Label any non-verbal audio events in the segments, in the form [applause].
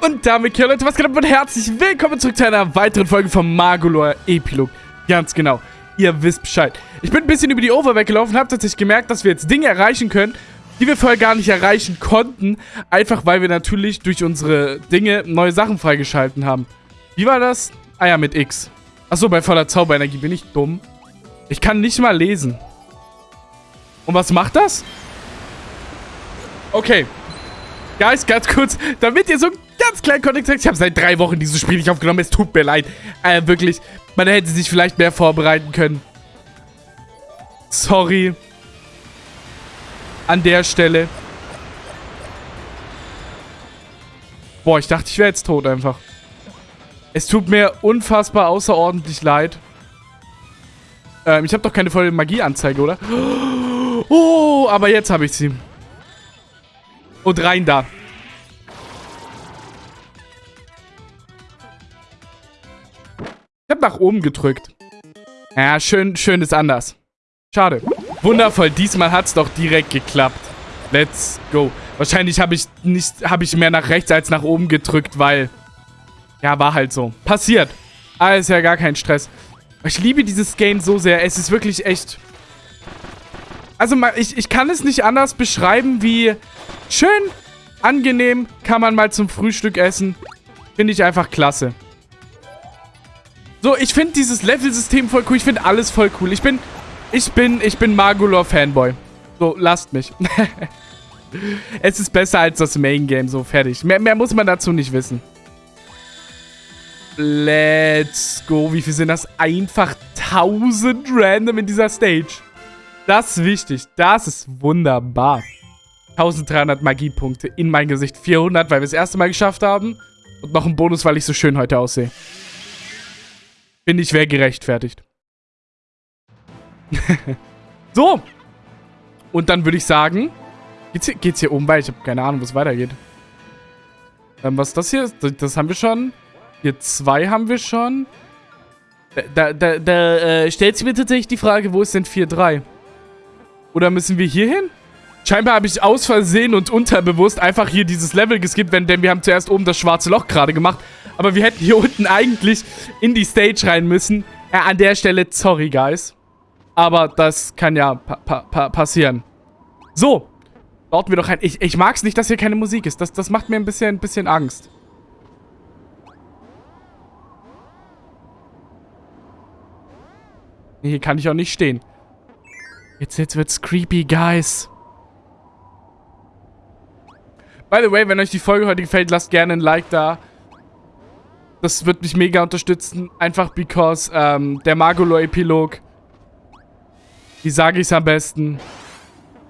Und damit, hier Leute, was geht ab und herzlich willkommen zurück zu einer weiteren Folge vom Magolor Epilog. Ganz genau, ihr wisst Bescheid. Ich bin ein bisschen über die Over weggelaufen, habe tatsächlich gemerkt, dass wir jetzt Dinge erreichen können, die wir vorher gar nicht erreichen konnten. Einfach, weil wir natürlich durch unsere Dinge neue Sachen freigeschalten haben. Wie war das? Ah ja, mit X. Achso, bei voller Zauberenergie bin ich dumm. Ich kann nicht mal lesen. Und was macht das? Okay. Guys, ganz kurz, damit ihr so einen ganz kleinen Kontext habt. Ich habe seit drei Wochen dieses Spiel nicht aufgenommen. Es tut mir leid. Äh, wirklich. Man hätte sich vielleicht mehr vorbereiten können. Sorry. An der Stelle. Boah, ich dachte, ich wäre jetzt tot einfach. Es tut mir unfassbar außerordentlich leid. Ähm, ich habe doch keine volle Magieanzeige, oder? [gasps] Oh, aber jetzt habe ich sie. Und rein da. Ich habe nach oben gedrückt. Ja, schön, schön ist anders. Schade. Wundervoll, diesmal hat es doch direkt geklappt. Let's go. Wahrscheinlich habe ich nicht, habe ich mehr nach rechts als nach oben gedrückt, weil... Ja, war halt so. Passiert. Alles ja gar kein Stress. Ich liebe dieses Game so sehr. Es ist wirklich echt... Also, ich, ich kann es nicht anders beschreiben wie schön, angenehm, kann man mal zum Frühstück essen. Finde ich einfach klasse. So, ich finde dieses Level-System voll cool. Ich finde alles voll cool. Ich bin, ich bin, ich bin Magolor-Fanboy. So, lasst mich. [laughs] es ist besser als das Main-Game. So, fertig. Mehr, mehr muss man dazu nicht wissen. Let's go. Wie viel sind das? Einfach 1000 random in dieser Stage. Das ist wichtig. Das ist wunderbar. 1300 Magiepunkte in mein Gesicht. 400, weil wir es das erste Mal geschafft haben. Und noch ein Bonus, weil ich so schön heute aussehe. Finde ich, wäre gerechtfertigt. [laughs] so. Und dann würde ich sagen, geht's hier, geht's hier oben weiter? Ich habe keine Ahnung, wo es weitergeht. Ähm, was ist das hier? Das, haben wir schon. Hier zwei haben wir schon. Da, da, da äh, stellt sich mir tatsächlich die Frage, wo ist denn 4-3? Oder müssen wir hier hin? Scheinbar habe ich aus Versehen und unterbewusst einfach hier dieses Level geskippt, denn wir haben zuerst oben das schwarze Loch gerade gemacht. Aber wir hätten hier [laughs] unten eigentlich in die Stage rein müssen. Äh, an der Stelle, sorry, guys. Aber das kann ja pa pa pa passieren. So. Dort wir doch ein... Ich, ich mag es nicht, dass hier keine Musik ist. Das, das macht mir ein bisschen, ein bisschen Angst. Hier kann ich auch nicht stehen. Jetzt, jetzt wird's creepy, guys. By the way, wenn euch die Folge heute gefällt, lasst gerne ein Like da. Das wird mich mega unterstützen. Einfach because ähm, der Magolo-Epilog, wie sage ich es am besten,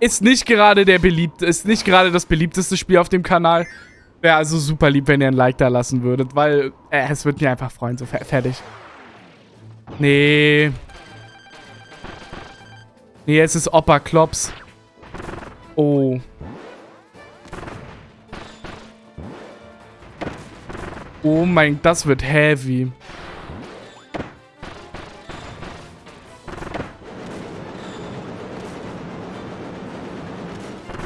ist nicht gerade der beliebte, ist nicht gerade das beliebteste Spiel auf dem Kanal. Wäre also super lieb, wenn ihr ein Like da lassen würdet, weil äh, es wird mir einfach freuen. So, fertig. Nee. Nee, es ist Opa Klops. Oh. Oh mein, das wird heavy.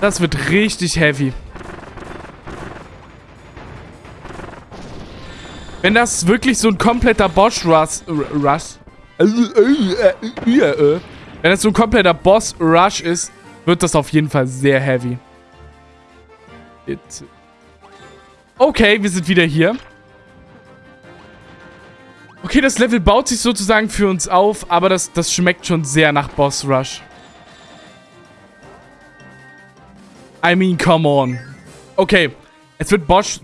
Das wird richtig heavy. Wenn das wirklich so ein kompletter Boss-Rush... Rush... Wenn das so ein kompletter Boss-Rush ist, wird das auf jeden Fall sehr heavy. Okay, wir sind wieder hier. Okay, das Level baut sich sozusagen für uns auf, aber das, das schmeckt schon sehr nach Boss Rush. I mean, come on. Okay, es wird Boss...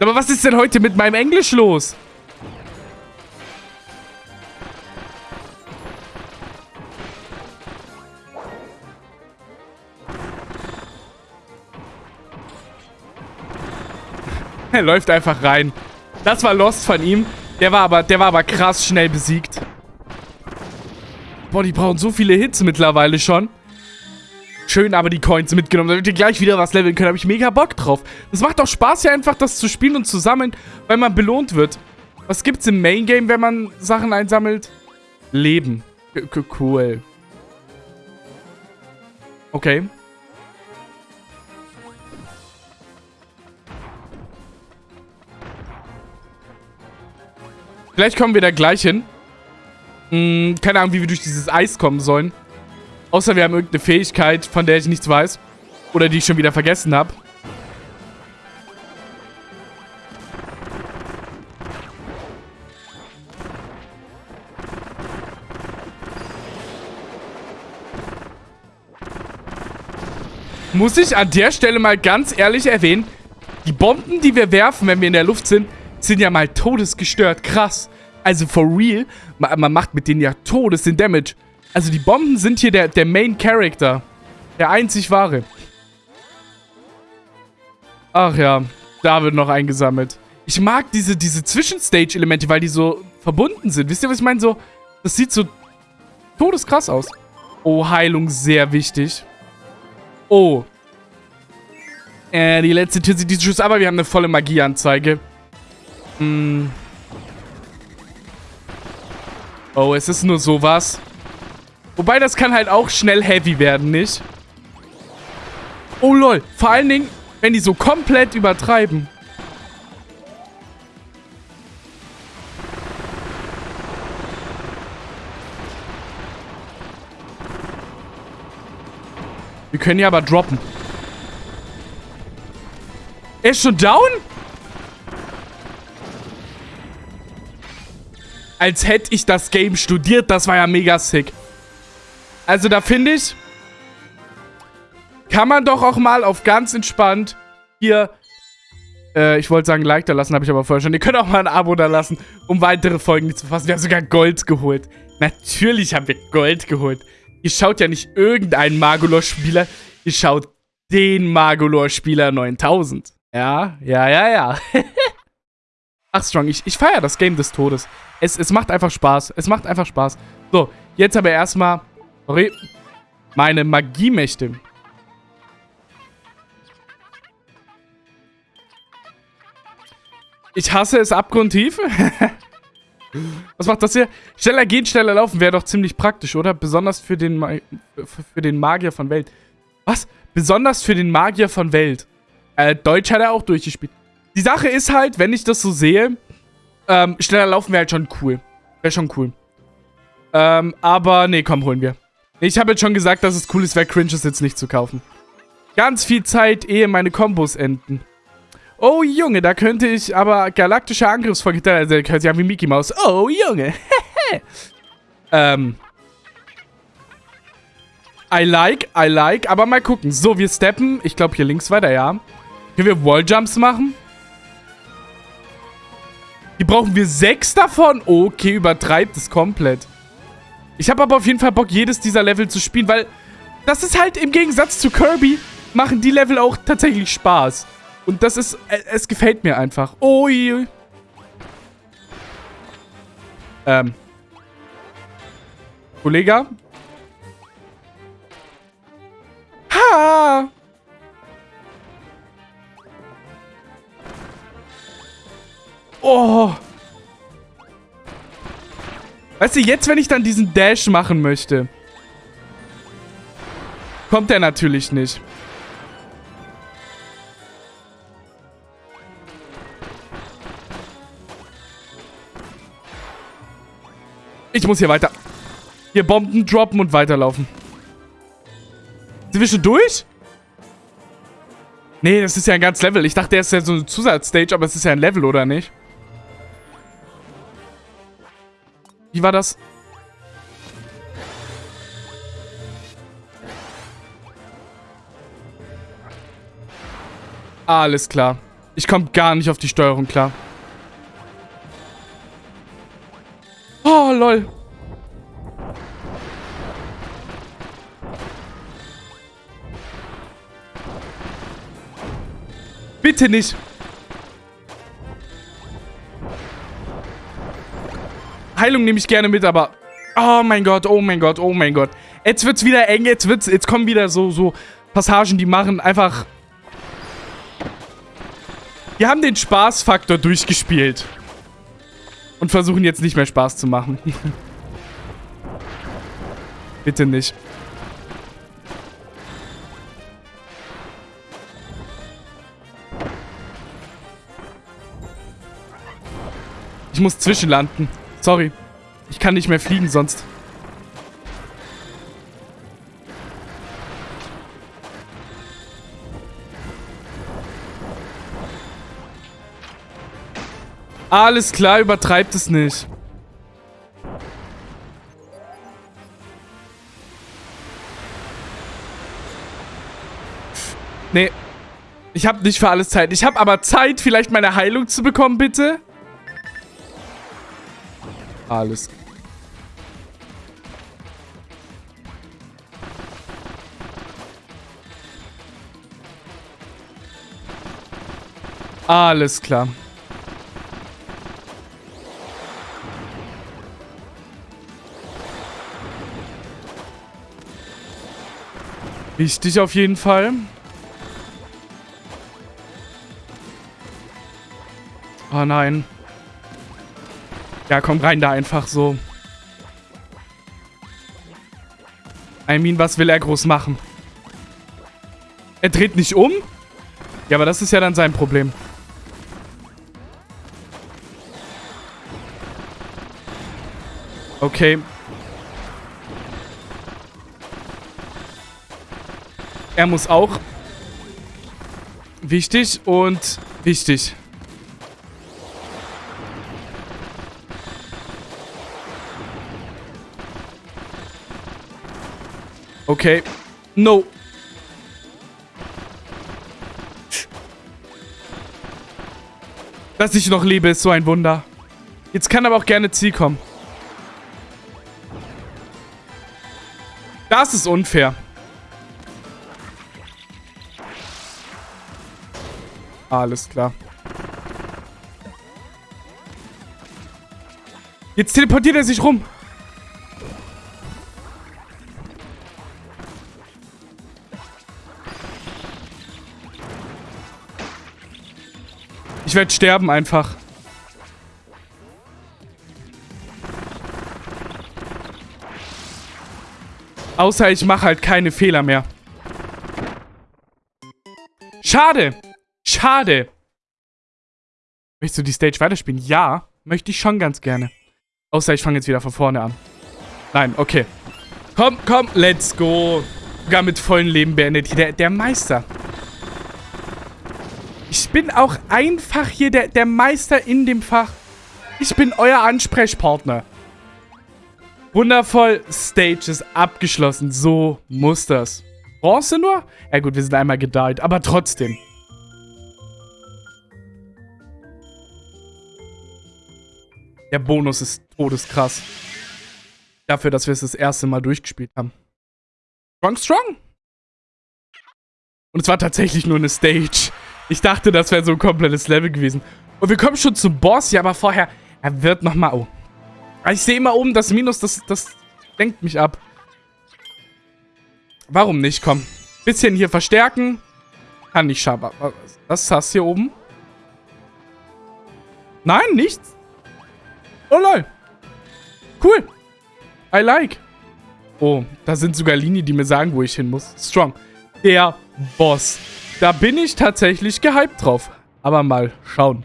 Aber was ist denn heute mit meinem Englisch los? er [laughs] läuft einfach rein. Das war Lost von ihm. Der war aber, der war aber krass schnell besiegt. Boah, die brauchen so viele Hits mittlerweile schon. Schön aber die Coins mitgenommen, damit wir gleich wieder was leveln können. Da habe ich mega Bock drauf. Das macht auch Spaß ja einfach, das zu spielen und zu sammeln, weil man belohnt wird. Was gibt's im Main Game, wenn man Sachen einsammelt? Leben. C cool. Okay. Vielleicht kommen wir da gleich hin. Hm, keine Ahnung, wie wir durch dieses Eis kommen sollen. Außer wir haben irgendeine Fähigkeit, von der ich nichts weiß. Oder die ich schon wieder vergessen habe. Muss ich an der Stelle mal ganz ehrlich erwähnen, die Bomben, die wir werfen, wenn wir in der Luft sind, sind ja mal todesgestört. Krass. Also for real, man, man macht mit denen ja todes den Damage. Also die Bomben sind hier der, der Main Character. Der einzig wahre. Ach ja, da wird noch eingesammelt. Ich mag diese, diese Zwischenstage-Elemente, weil die so verbunden sind. Wisst ihr, was ich meine? So, das sieht so todeskrass aus. Oh, Heilung, sehr wichtig. Oh. Äh, die letzte Tür sieht diese Schuss, aber wir haben eine volle Magieanzeige. Hm. Oh, es ist nur sowas. Wobei, das kann halt auch schnell heavy werden, nicht? Oh, lol. Vor allen Dingen, wenn die so komplett übertreiben. Wir können hier aber droppen. Er ist schon down? Als hätte ich das Game studiert. Das war ja mega sick. Also da finde ich, kann man doch auch mal auf ganz entspannt hier, äh, ich wollte sagen Like da lassen, habe ich aber vorher schon. Ihr könnt auch mal ein Abo da lassen, um weitere Folgen zu fassen. Wir haben sogar Gold geholt. Natürlich haben wir Gold geholt. Ihr schaut ja nicht irgendeinen Magolor-Spieler, ihr schaut den Magolor-Spieler 9000. Ja, ja, ja, ja. [laughs] Ach, Strong, ich, ich feiere das Game des Todes. Es, es macht einfach Spaß. Es macht einfach Spaß. So, jetzt aber erstmal Sorry. Meine Magiemächte. Ich hasse es abgrundtief. [laughs] Was macht das hier? Schneller gehen, schneller laufen wäre doch ziemlich praktisch, oder? Besonders für den, Ma für den Magier von Welt. Was? Besonders für den Magier von Welt. Äh, Deutsch hat er auch durchgespielt. Die Sache ist halt, wenn ich das so sehe, ähm, schneller laufen wäre halt schon cool. Wäre schon cool. Ähm, aber nee, komm, holen wir. Ich habe jetzt schon gesagt, dass es cool ist, wer cringe ist, jetzt nicht zu kaufen. Ganz viel Zeit, ehe meine Kombos enden. Oh, Junge, da könnte ich aber galaktische Angriffsvorgitter, also hört sich an wie Mickey Mouse. Oh, Junge. [laughs] ähm. I like, I like, aber mal gucken. So, wir steppen, ich glaube hier links weiter, ja. Können wir Walljumps machen? Hier brauchen wir sechs davon. Okay, übertreibt es komplett. Ich habe aber auf jeden Fall Bock, jedes dieser Level zu spielen, weil das ist halt im Gegensatz zu Kirby, machen die Level auch tatsächlich Spaß. Und das ist, äh, es gefällt mir einfach. Ui. Ähm. Kollege? Ha! Oh! Weißt du, jetzt, wenn ich dann diesen Dash machen möchte, kommt er natürlich nicht. Ich muss hier weiter. Hier Bomben droppen und weiterlaufen. Sind wir schon durch? Nee, das ist ja ein ganz Level. Ich dachte, der ist ja so eine Zusatzstage, aber es ist ja ein Level, oder nicht? Wie war das? Alles klar. Ich komme gar nicht auf die Steuerung klar. Oh, lol. Bitte nicht. Heilung nehme ich gerne mit, aber... Oh mein Gott, oh mein Gott, oh mein Gott. Jetzt wird's wieder eng, jetzt wird's... Jetzt kommen wieder so, so Passagen, die machen einfach... Wir haben den Spaßfaktor durchgespielt. Und versuchen jetzt nicht mehr Spaß zu machen. [laughs] Bitte nicht. Ich muss zwischenlanden. Sorry. Ich kann nicht mehr fliegen sonst. Alles klar, übertreibt es nicht. Nee. Ich habe nicht für alles Zeit. Ich habe aber Zeit, vielleicht meine Heilung zu bekommen, bitte. Alles. Alles klar. Wichtig auf jeden Fall. Oh nein. Ja, komm rein da einfach so. I mean, was will er groß machen? Er dreht nicht um? Ja, aber das ist ja dann sein Problem. Okay. Er muss auch. Wichtig und wichtig. Okay. No. Dass ich noch lebe, ist so ein Wunder. Jetzt kann aber auch gerne Ziel kommen. Das ist unfair. Alles klar. Jetzt teleportiert er sich rum. Ich werde sterben einfach. Außer ich mache halt keine Fehler mehr. Schade. Schade. Möchtest du die Stage weiterspielen? Ja, möchte ich schon ganz gerne. Außer ich fange jetzt wieder von vorne an. Nein, okay. Komm, komm, let's go. Sogar mit vollem Leben beendet. Der, der Meister. Ich bin auch einfach hier der, der Meister in dem Fach. Ich bin euer Ansprechpartner. Wundervoll. Stage ist abgeschlossen. So muss das. Bronze nur? Ja gut, wir sind einmal gedeiht, aber trotzdem. Der Bonus ist todeskrass. Dafür, dass wir es das erste Mal durchgespielt haben. Strong, strong. Und es war tatsächlich nur eine Stage. Ich dachte, das wäre so ein komplettes Level gewesen. Und wir kommen schon zum Boss. Ja, aber vorher, er wird nochmal... Oh. Ich sehe immer oben das Minus, das, das lenkt mich ab. Warum nicht? Komm. Bisschen hier verstärken. Kann nicht schaden. Was ist das hier oben? Nein, nichts. Oh lol. Cool. I like. Oh, da sind sogar Linien, die mir sagen, wo ich hin muss. Strong. Der Boss. Da bin ich tatsächlich gehypt drauf. Aber mal schauen.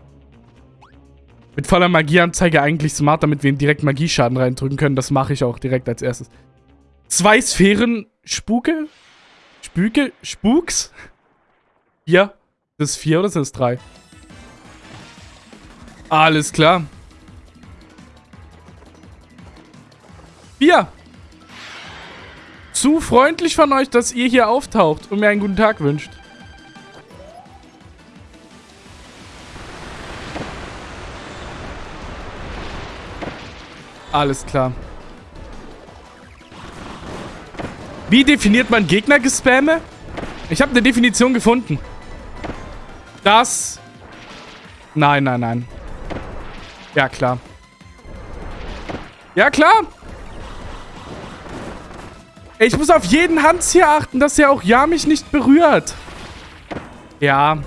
Mit voller Magieanzeige eigentlich smart, damit wir ihn direkt Magieschaden reindrücken können. Das mache ich auch direkt als erstes. Zwei Sphären Spuke? Spüke? Spuks? Vier? Das ist vier oder sind es drei? Alles klar. Bier. Zu freundlich von euch, dass ihr hier auftaucht und mir einen guten Tag wünscht. Alles klar. Wie definiert man Gegnergespamme? Ich habe eine Definition gefunden. Das... Nein, nein, nein. Ja, klar. Ja, klar. Ich muss auf jeden Hans hier achten, dass er auch ja mich nicht berührt. Ja.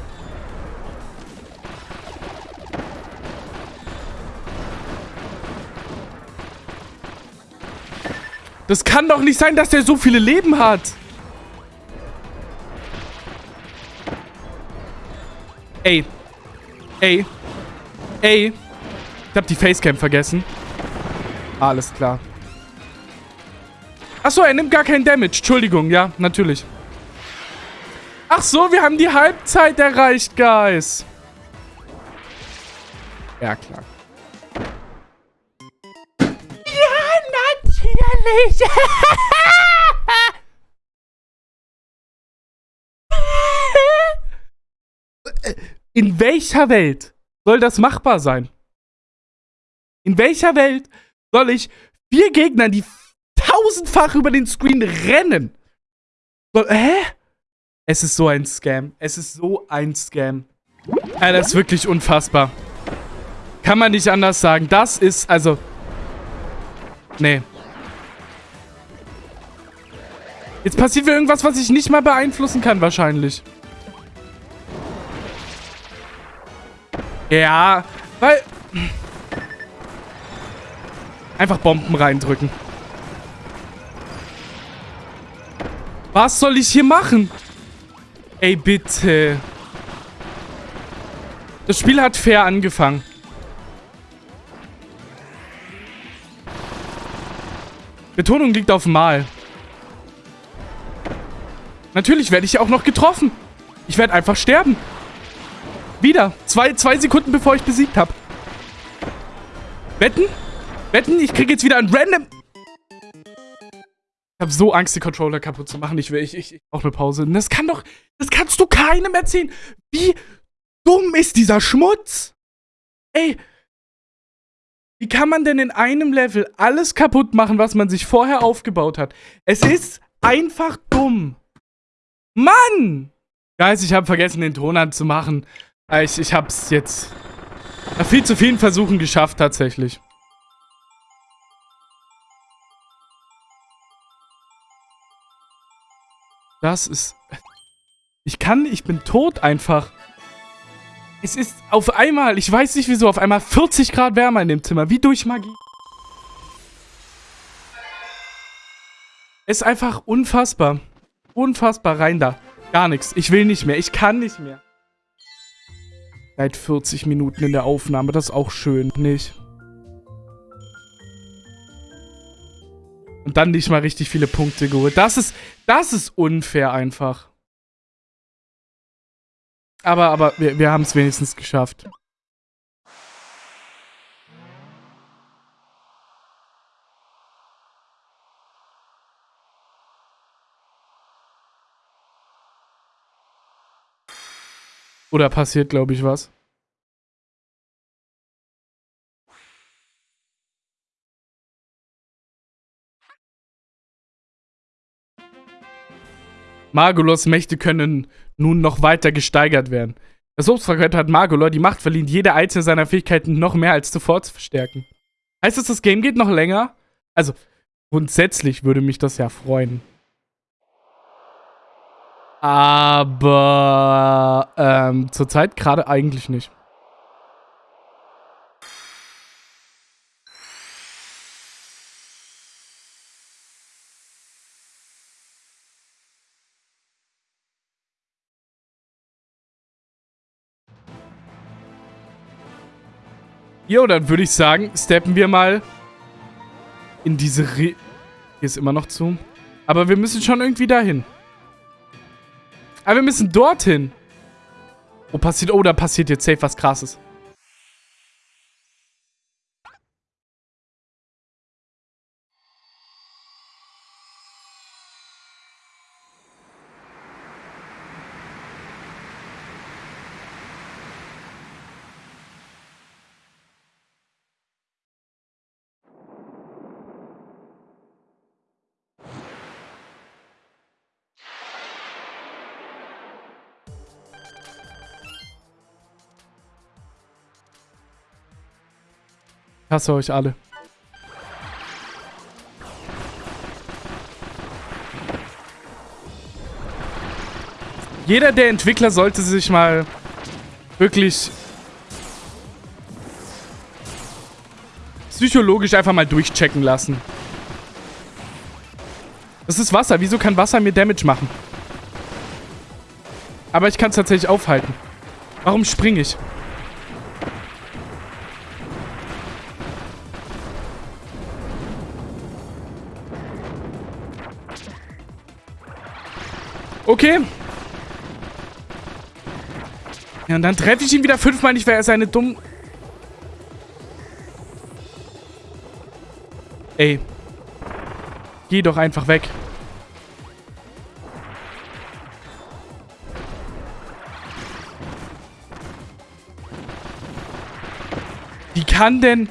Das kann doch nicht sein, dass der so viele Leben hat. Ey. Ey. Ey. Ich habe die Facecam vergessen. Alles klar. Achso, er nimmt gar keinen Damage. Entschuldigung, ja, natürlich. Ach so, wir haben die Halbzeit erreicht, Guys. Ja, klar. Natürlich. [laughs] In welcher Welt soll das machbar sein? In welcher Welt soll ich vier Gegner, die tausendfach über den Screen rennen? Soll, hä? Es ist so ein Scam. Es ist so ein Scam. Ja, das ist wirklich unfassbar. Kann man nicht anders sagen. Das ist, also... Nee. Jetzt passiert mir irgendwas, was ich nicht mal beeinflussen kann, wahrscheinlich. Ja, weil... Einfach Bomben reindrücken. Was soll ich hier machen? Ey, bitte. Das Spiel hat fair angefangen. Betonung liegt auf Mal. Natürlich werde ich auch noch getroffen. Ich werde einfach sterben. Wieder. Zwei, zwei Sekunden, bevor ich besiegt habe. Wetten? Wetten? Ich kriege jetzt wieder ein random... Ich habe so Angst, die Controller kaputt zu machen. Ich will, ich, ich, ich brauche eine Pause. Das kann doch... Das kannst du keinem erzählen. Wie dumm ist dieser Schmutz? Ey, wie kann man denn in einem Level alles kaputt machen, was man sich vorher aufgebaut hat? Es ist einfach dumm. Mann! Guys, ich habe vergessen, den Ton anzumachen. Äh, ich, ich hab's jetzt nach viel zu vielen Versuchen geschafft, tatsächlich. Das ist... Ich kann, ich bin tot einfach. Es ist auf einmal, ich weiß nicht wieso, auf einmal 40 Grad wärmer in dem Zimmer. Wie durch Magie. Es ist einfach unfassbar. Unfassbar rein da. Gar nichts. Ich will nicht mehr. Ich kann nicht mehr. Seit 40 Minuten in der Aufnahme. Das ist auch schön, nicht? Und dann nicht mal richtig viele Punkte geholt. Das ist, das ist unfair einfach. Aber, aber wir, wir haben es wenigstens geschafft. Oder passiert, glaube ich, was? Margolos Mächte können nun noch weiter gesteigert werden. Das Obstfragment hat Margolor die Macht verliehen, jede einzelne seiner Fähigkeiten noch mehr als zuvor zu verstärken. Heißt das, das Game geht noch länger? Also, grundsätzlich würde mich das ja freuen. Aber ähm, zurzeit gerade eigentlich nicht. Jo, dann würde ich sagen, steppen wir mal in diese Re Hier ist immer noch zu. Aber wir müssen schon irgendwie dahin. Aber wir müssen dorthin. Oh, passiert... Oh, da passiert jetzt safe was Krasses. Hasse euch alle. Jeder der Entwickler sollte sich mal wirklich psychologisch einfach mal durchchecken lassen. Das ist Wasser. Wieso kann Wasser mir Damage machen? Aber ich kann es tatsächlich aufhalten. Warum springe ich? Okay. Ja, und dann treffe ich ihn wieder fünfmal nicht, weil er seine dumm... Ey. Geh doch einfach weg. Wie kann denn...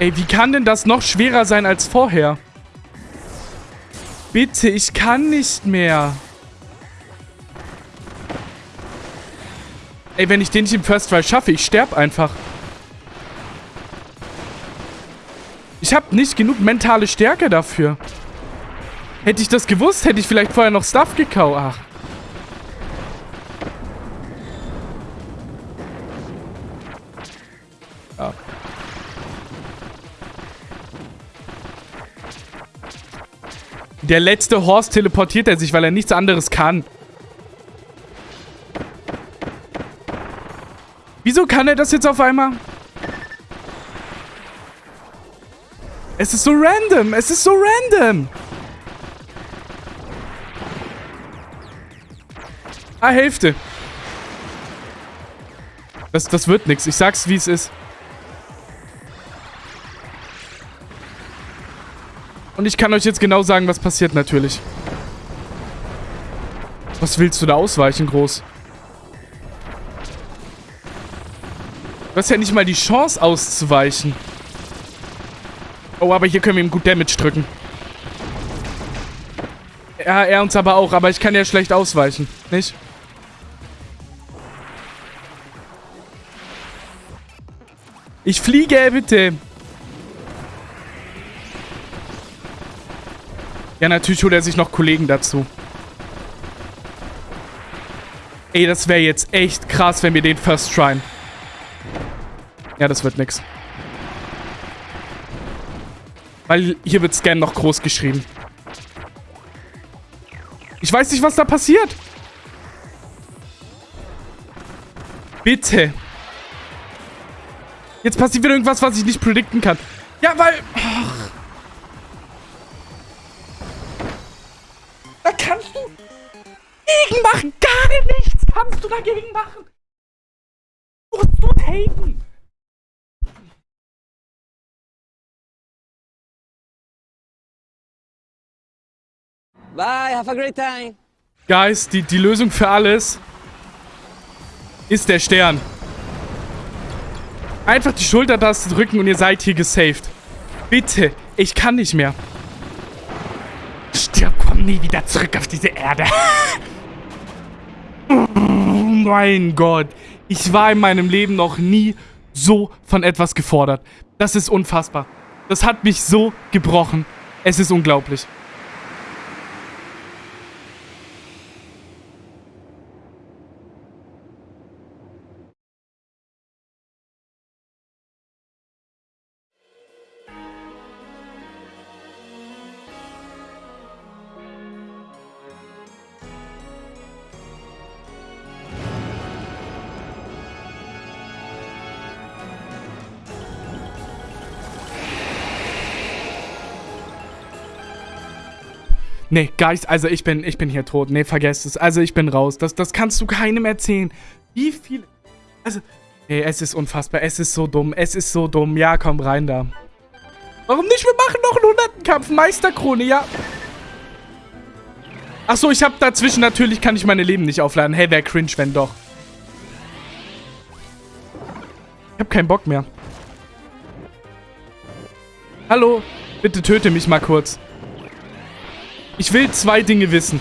Ey, wie kann denn das noch schwerer sein als vorher? Bitte, ich kann nicht mehr. Ey, wenn ich den nicht im First Try schaffe, ich sterbe einfach. Ich habe nicht genug mentale Stärke dafür. Hätte ich das gewusst, hätte ich vielleicht vorher noch Stuff gekauft. Ach. Ja. Der letzte Horst teleportiert er sich, weil er nichts anderes kann. Wieso kann er das jetzt auf einmal? Es ist so random. Es ist so random. Ah, Hälfte. Das, das wird nichts. Ich sag's, wie es ist. Und ich kann euch jetzt genau sagen, was passiert natürlich. Was willst du da ausweichen, groß? Du hast ja nicht mal die Chance auszuweichen. Oh, aber hier können wir ihm gut Damage drücken. Ja, er uns aber auch. Aber ich kann ja schlecht ausweichen. Nicht? Ich fliege, bitte. Ja, natürlich holt er sich noch Kollegen dazu. Ey, das wäre jetzt echt krass, wenn wir den first tryen. Ja, das wird nix. Weil hier wird Scan noch groß geschrieben. Ich weiß nicht, was da passiert. Bitte. Jetzt passiert wieder irgendwas, was ich nicht predikten kann. Ja, weil... Ach. Da kannst du gegen machen. Gar nichts kannst du dagegen machen. Musst du taken. Bye, have a great time. Guys, die, die Lösung für alles ist der Stern. Einfach die Schultertaste drücken und ihr seid hier gesaved. Bitte, ich kann nicht mehr. Stirb, komm nie wieder zurück auf diese Erde. [laughs] oh mein Gott. Ich war in meinem Leben noch nie so von etwas gefordert. Das ist unfassbar. Das hat mich so gebrochen. Es ist unglaublich. Nee, Geist, also ich bin, ich bin hier tot. Nee, vergesst es. Also ich bin raus. Das, das kannst du keinem erzählen. Wie viel... Also, nee, es ist unfassbar. Es ist so dumm. Es ist so dumm. Ja, komm rein da. Warum nicht? Wir machen noch einen hunderten Kampf. Meisterkrone, ja. Achso, ich habe dazwischen natürlich, kann ich meine Leben nicht aufladen. Hey, wäre cringe, wenn doch. Ich habe keinen Bock mehr. Hallo? Bitte töte mich mal kurz. Ich will zwei Dinge wissen.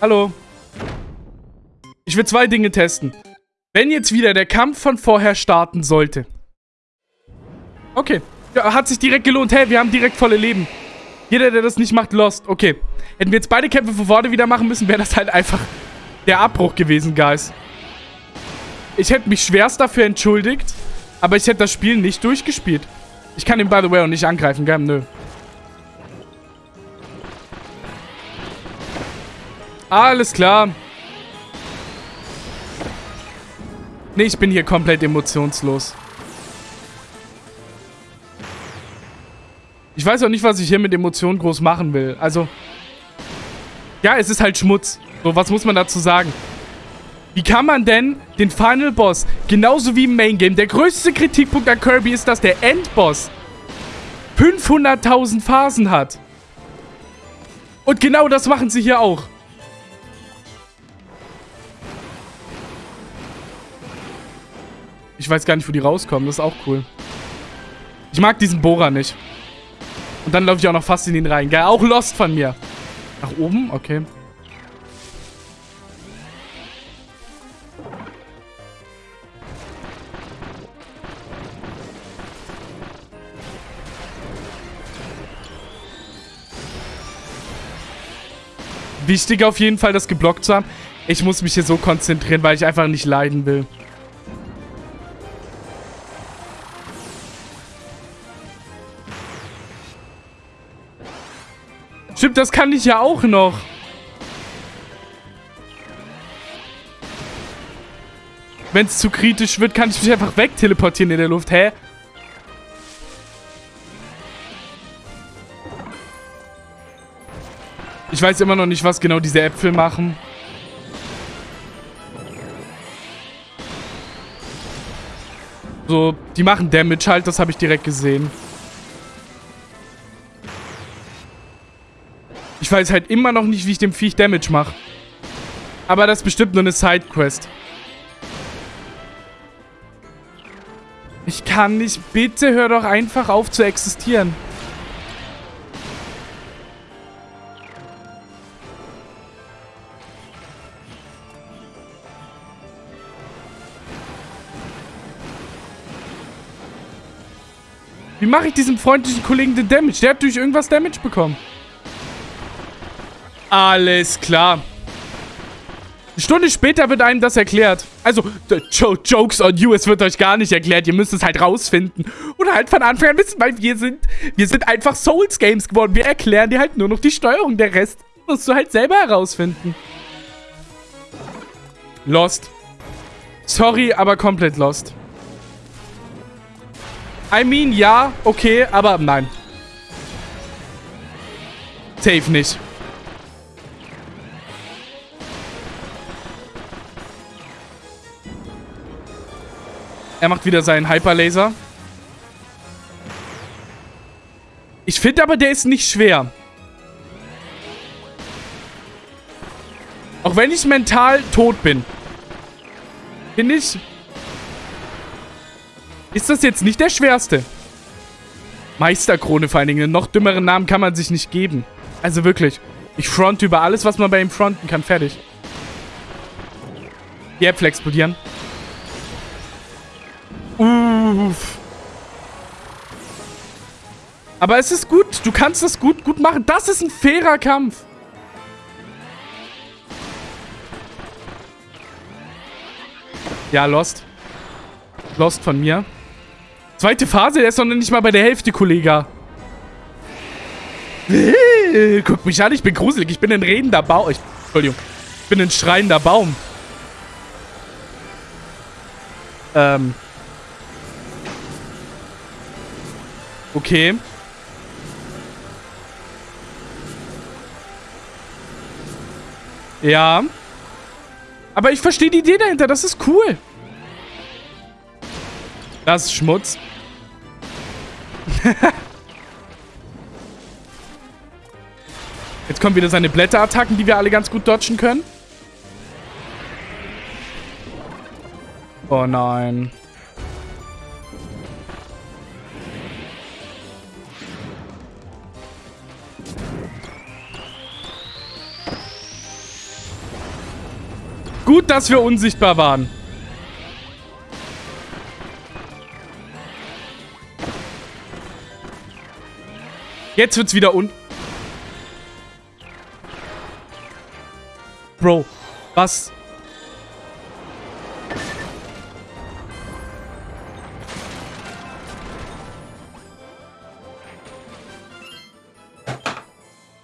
Hallo. Ich will zwei Dinge testen. Wenn jetzt wieder der Kampf von vorher starten sollte. Okay. Ja, hat sich direkt gelohnt. Hey, wir haben direkt volle Leben. Jeder, der das nicht macht, lost. Okay. Hätten wir jetzt beide Kämpfe von vorne wieder machen müssen, wäre das halt einfach der Abbruch gewesen, Guys. Ich hätte mich schwerst dafür entschuldigt, aber ich hätte das Spiel nicht durchgespielt. Ich kann ihn, by the way, auch nicht angreifen, gell? Nö. Alles klar. Nee, ich bin hier komplett emotionslos. Ich weiß auch nicht, was ich hier mit Emotionen groß machen will. Also, ja, es ist halt Schmutz. So, was muss man dazu sagen? Wie kann man denn den Final Boss, genauso wie im Main Game, der größte Kritikpunkt an Kirby ist, dass der Endboss 500.000 Phasen hat. Und genau das machen sie hier auch. Ich weiß gar nicht, wo die rauskommen. Das ist auch cool. Ich mag diesen Bohrer nicht. Und dann laufe ich auch noch fast in ihn rein. Geil, auch Lost von mir. Nach oben? Okay. Wichtig auf jeden Fall, das geblockt zu haben. Ich muss mich hier so konzentrieren, weil ich einfach nicht leiden will. Stimmt, das kann ich ja auch noch. Wenn es zu kritisch wird, kann ich mich einfach wegteleportieren in der Luft. Hä? Ich weiß immer noch nicht, was genau diese Äpfel machen. So, die machen Damage halt, das habe ich direkt gesehen. Ich weiß halt immer noch nicht, wie ich dem Viech Damage mache. Aber das ist bestimmt nur eine Sidequest. Ich kann nicht. Bitte hör doch einfach auf zu existieren. Mache ich diesem freundlichen Kollegen den Damage? Der hat durch irgendwas Damage bekommen. Alles klar. Eine Stunde später wird einem das erklärt. Also, Jokes on you, es wird euch gar nicht erklärt. Ihr müsst es halt rausfinden. Oder halt von Anfang an wissen, weil wir sind, wir sind einfach Souls-Games geworden. Wir erklären dir halt nur noch die Steuerung. Der Rest musst du halt selber herausfinden. Lost. Sorry, aber komplett lost. I mean, ja, okay, aber nein. Safe nicht. Er macht wieder seinen Hyperlaser. Ich finde aber, der ist nicht schwer. Auch wenn ich mental tot bin. Finde ich... Ist das jetzt nicht der schwerste? Meisterkrone vor allen Dingen. Einen noch dümmeren Namen kann man sich nicht geben. Also wirklich. Ich fronte über alles, was man bei ihm fronten kann. Fertig. Die Äpfel explodieren. Uff. Aber es ist gut. Du kannst das gut, gut machen. Das ist ein fairer Kampf. Ja, Lost. Lost von mir. Zweite Phase, der ist noch nicht mal bei der Hälfte, Kollege. Guck mich an, ich bin gruselig. Ich bin ein redender Baum. Entschuldigung. Ich bin ein schreiender Baum. Ähm. Okay. Ja. Aber ich verstehe die Idee dahinter. Das ist cool. Das ist Schmutz. [laughs] Jetzt kommen wieder seine Blätterattacken, die wir alle ganz gut dodgen können. Oh nein. Gut, dass wir unsichtbar waren. Jetzt wird's wieder un... Bro, was?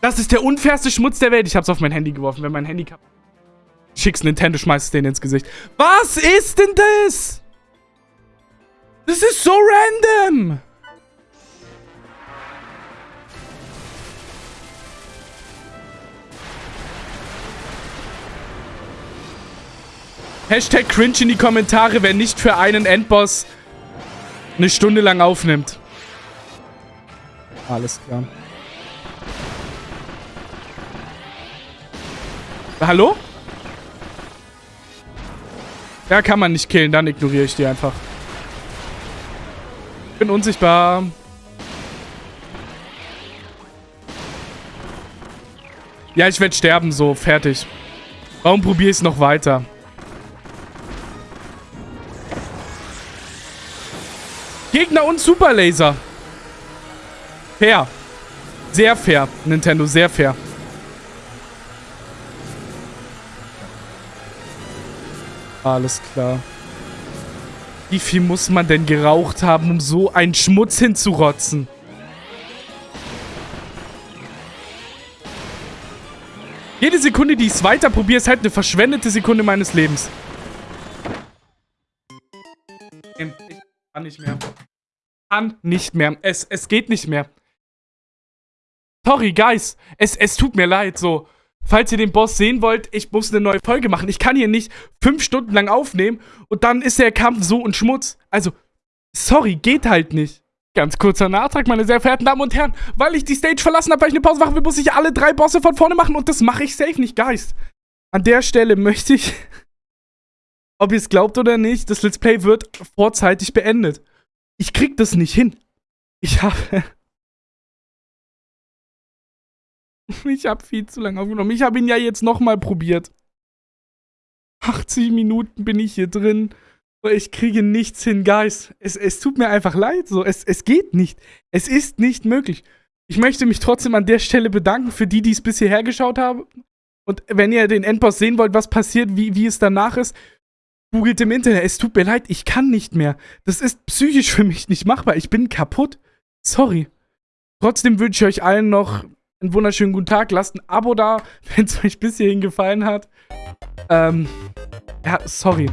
Das ist der unfairste Schmutz der Welt. Ich hab's auf mein Handy geworfen, wenn mein Handy kaputt Schick's Nintendo, schmeißt den ins Gesicht. Was ist denn das? Das ist so random. Hashtag cringe in die Kommentare, wer nicht für einen Endboss eine Stunde lang aufnimmt. Alles klar. Hallo? Ja, kann man nicht killen, dann ignoriere ich die einfach. Bin unsichtbar. Ja, ich werde sterben, so, fertig. Warum probiere ich es noch weiter? Gegner und Superlaser. Fair. Sehr fair, Nintendo, sehr fair. Alles klar. Wie viel muss man denn geraucht haben, um so einen Schmutz hinzurotzen? Jede Sekunde, die ich es weiter probiere, ist halt eine verschwendete Sekunde meines Lebens. Ich kann nicht mehr. Kann nicht mehr. Es, es geht nicht mehr. Sorry, Guys. Es, es tut mir leid, so. Falls ihr den Boss sehen wollt, ich muss eine neue Folge machen. Ich kann hier nicht fünf Stunden lang aufnehmen und dann ist der Kampf so ein Schmutz. Also, sorry, geht halt nicht. Ganz kurzer Nachtrag, meine sehr verehrten Damen und Herren. Weil ich die Stage verlassen habe, weil ich eine Pause machen will, muss ich alle drei Bosse von vorne machen und das mache ich safe nicht, Geist. An der Stelle möchte ich, [laughs] ob ihr es glaubt oder nicht, das Let's Play wird vorzeitig beendet. Ich krieg das nicht hin. Ich habe... [laughs] Ich habe viel zu lange aufgenommen. Ich habe ihn ja jetzt nochmal probiert. 80 Minuten bin ich hier drin. Ich kriege nichts hin, Guys. Es, es tut mir einfach leid. So. Es, es geht nicht. Es ist nicht möglich. Ich möchte mich trotzdem an der Stelle bedanken für die, die es bisher hergeschaut haben. Und wenn ihr den Endboss sehen wollt, was passiert, wie, wie es danach ist, googelt im Internet. Es tut mir leid, ich kann nicht mehr. Das ist psychisch für mich nicht machbar. Ich bin kaputt. Sorry. Trotzdem wünsche ich euch allen noch einen wunderschönen guten Tag. Lasst ein Abo da, [laughs] wenn es euch bis hierhin gefallen hat. Ähm, ja, sorry.